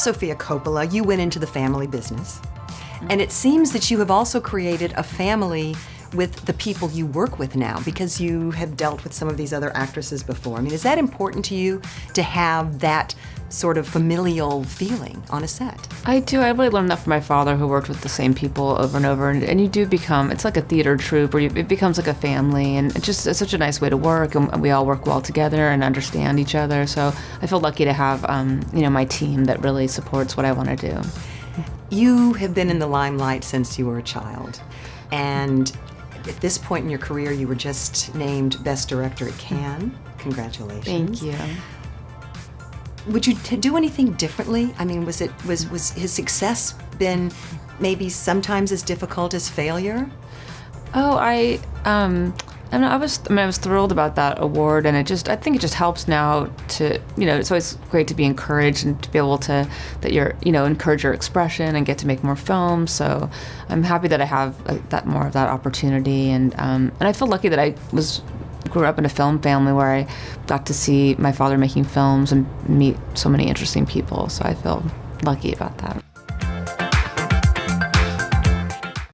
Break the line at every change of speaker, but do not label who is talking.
Sofia Coppola, you went into the family business. And it seems that you have also created a family with the people you work with now because you have dealt with some of these other actresses before. I mean, is that important to you to have that sort of familial feeling on a set?
I do. I really learned that from my father who worked with the same people over and over. And, and you do become, it's like a theater troupe where you, it becomes like a family. And it's just it's such a nice way to work. And we all work well together and understand each other. So I feel lucky to have, um, you know, my team that really supports what I want to do.
You have been in the limelight since you were a child. And at this point in your career, you were just named Best Director at Cannes. Congratulations.
Thank you.
Would you do anything differently? I mean, was it was was his success been maybe sometimes as difficult as failure?
Oh, I um, I was I mean, I was thrilled about that award, and it just I think it just helps now to you know it's always great to be encouraged and to be able to that you're you know encourage your expression and get to make more films. So I'm happy that I have that more of that opportunity, and um, and I feel lucky that I was grew up in a film family where I got to see my father making films and meet so many interesting people. So I feel lucky about that.